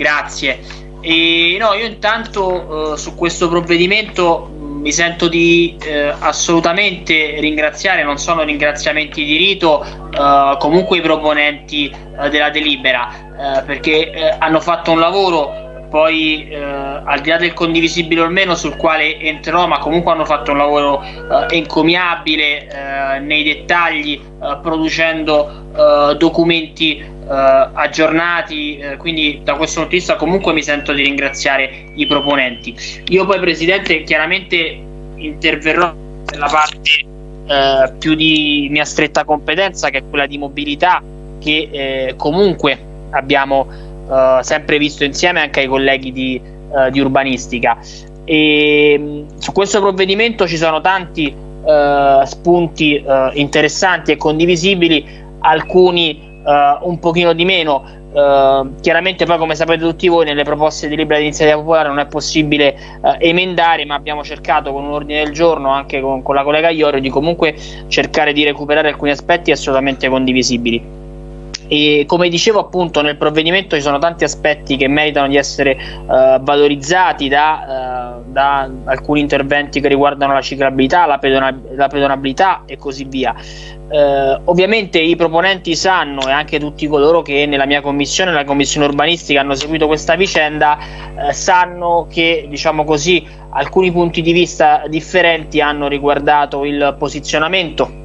Grazie. E, no, io intanto uh, su questo provvedimento mm, mi sento di uh, assolutamente ringraziare, non sono ringraziamenti di rito, uh, comunque i proponenti della delibera, perché hanno fatto un lavoro poi eh, al di là del condivisibile o meno sul quale entrerò ma comunque hanno fatto un lavoro eh, encomiabile eh, nei dettagli producendo documenti aggiornati quindi da questo punto di vista comunque mi sento di ringraziare i proponenti io poi Presidente chiaramente interverrò nella parte più di mia stretta competenza che è quella di mobilità che comunque abbiamo sempre visto insieme anche ai colleghi di, di urbanistica. E, mh, su questo provvedimento ci sono tanti uh, spunti interessanti e condivisibili, alcuni un pochino di meno. Uh, chiaramente poi come sapete tutti voi nelle proposte di libera iniziativa popolare non è possibile uh, emendare ma abbiamo cercato con un ordine del giorno anche con, con la collega Iorio di comunque cercare di recuperare alcuni aspetti assolutamente condivisibili e come dicevo appunto nel provvedimento ci sono tanti aspetti che meritano di essere uh, valorizzati da, uh, da, alcuni interventi che riguardano la ciclabilità, la, pedona la pedonabilità e così via. Uh, ovviamente i proponenti sanno e anche tutti coloro che nella mia commissione, nella commissione urbanistica hanno seguito questa vicenda, sanno che diciamo così alcuni punti di vista differenti hanno riguardato il posizionamento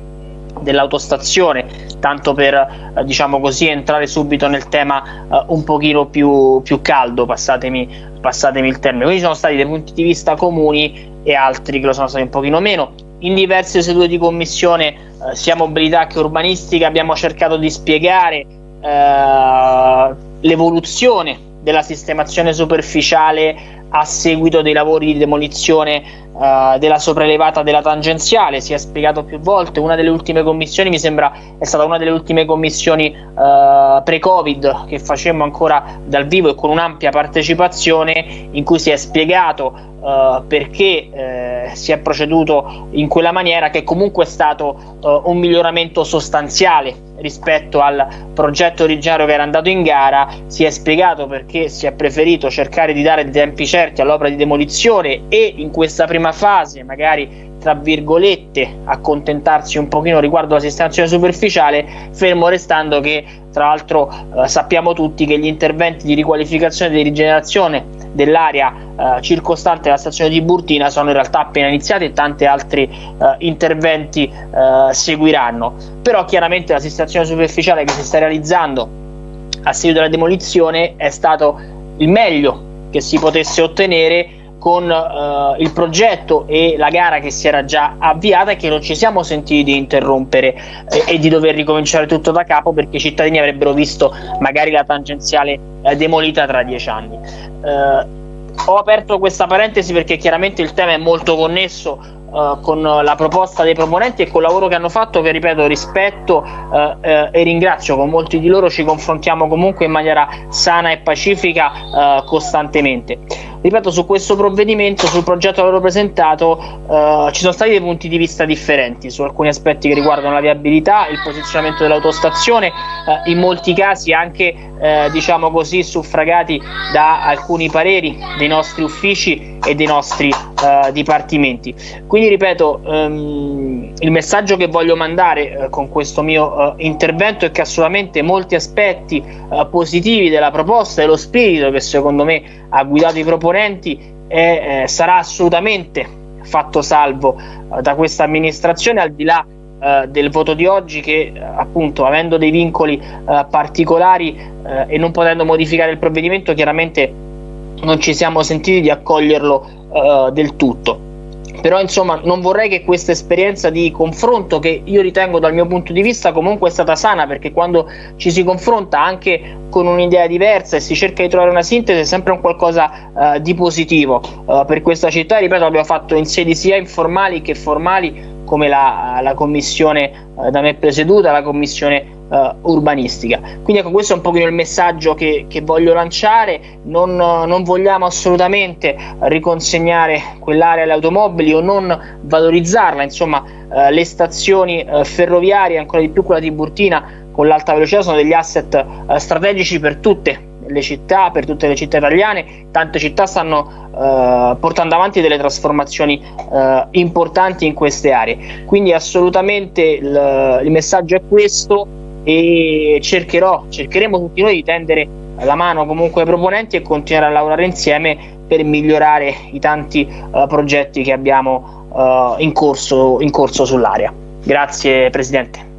dell'autostazione, tanto per eh, diciamo così entrare subito nel tema eh, un pochino più, più caldo, passatemi, passatemi il termine. Quindi ci sono stati dei punti di vista comuni e altri che lo sono stati un pochino meno. In diverse sedute di commissione, eh, sia mobilità che urbanistica, abbiamo cercato di spiegare eh, l'evoluzione della sistemazione superficiale a seguito dei lavori di demolizione uh, della sopraelevata della tangenziale, si è spiegato più volte, una delle ultime commissioni mi sembra è stata una delle ultime commissioni uh, pre-Covid che facemmo ancora dal vivo e con un'ampia partecipazione in cui si è spiegato Uh, perché uh, si è proceduto in quella maniera che comunque è stato uh, un miglioramento sostanziale rispetto al progetto originario che era andato in gara. Si è spiegato perché si è preferito cercare di dare tempi certi all'opera di demolizione e in questa prima fase magari tra virgolette accontentarsi un pochino riguardo alla sistemazione superficiale fermo restando che tra l'altro eh, sappiamo tutti che gli interventi di riqualificazione e di rigenerazione dell'area eh, circostante la stazione di Burtina sono in realtà appena iniziati e tanti altri eh, interventi eh, seguiranno però chiaramente la sistemazione superficiale che si sta realizzando a seguito della demolizione è stato il meglio che si potesse ottenere con uh, il progetto e la gara che si era già avviata e che non ci siamo sentiti di interrompere eh, e di dover ricominciare tutto da capo perché i cittadini avrebbero visto magari la tangenziale eh, demolita tra dieci anni. Ho aperto questa parentesi perché chiaramente il tema è molto connesso uh, con la proposta dei proponenti e con il lavoro che hanno fatto che ripeto rispetto uh, uh, e ringrazio. Con molti di loro ci confrontiamo comunque in maniera sana e pacifica costantemente ripeto su questo provvedimento sul progetto che avevo presentato eh, ci sono stati dei punti di vista differenti su alcuni aspetti che riguardano la viabilità il posizionamento dell'autostazione eh, in molti casi anche eh, diciamo così suffragati da alcuni pareri dei nostri uffici e dei nostri eh, dipartimenti. Quindi ripeto ehm, il messaggio che voglio mandare eh, con questo mio eh, intervento è che assolutamente molti aspetti positivi della proposta e lo spirito che secondo me ha guidato i proponenti e eh, sarà assolutamente fatto salvo eh, da questa amministrazione al di là eh, del voto di oggi che eh, appunto avendo dei vincoli eh, particolari eh, e non potendo modificare il provvedimento chiaramente non ci siamo sentiti di accoglierlo del tutto però insomma non vorrei che questa esperienza di confronto che io ritengo dal mio punto di vista comunque è stata sana perché quando ci si confronta anche con un'idea diversa e si cerca di trovare una sintesi è sempre un qualcosa uh, di positivo. Uh, per questa città ripeto l'abbiamo fatto in sedi sia informali che formali come la, la commissione uh, da me presieduta la commissione uh, urbanistica. Quindi ecco questo è un pochino il messaggio che, che voglio lanciare, non, non, vogliamo assolutamente riconsegnare quell'area alle automobili o non valorizzarla, insomma uh, le stazioni uh, ferroviarie, ancora di più quella di Burtina con l'alta velocità sono degli asset strategici per tutte le città, per tutte le città italiane. Tante città stanno eh, portando avanti delle trasformazioni eh, importanti in queste aree. Quindi assolutamente il, il messaggio è questo e cercherò, cercheremo tutti noi di tendere la mano comunque ai proponenti e continuare a lavorare insieme per migliorare i tanti uh, progetti che abbiamo uh, in, corso, in corso sull'area. Grazie Presidente.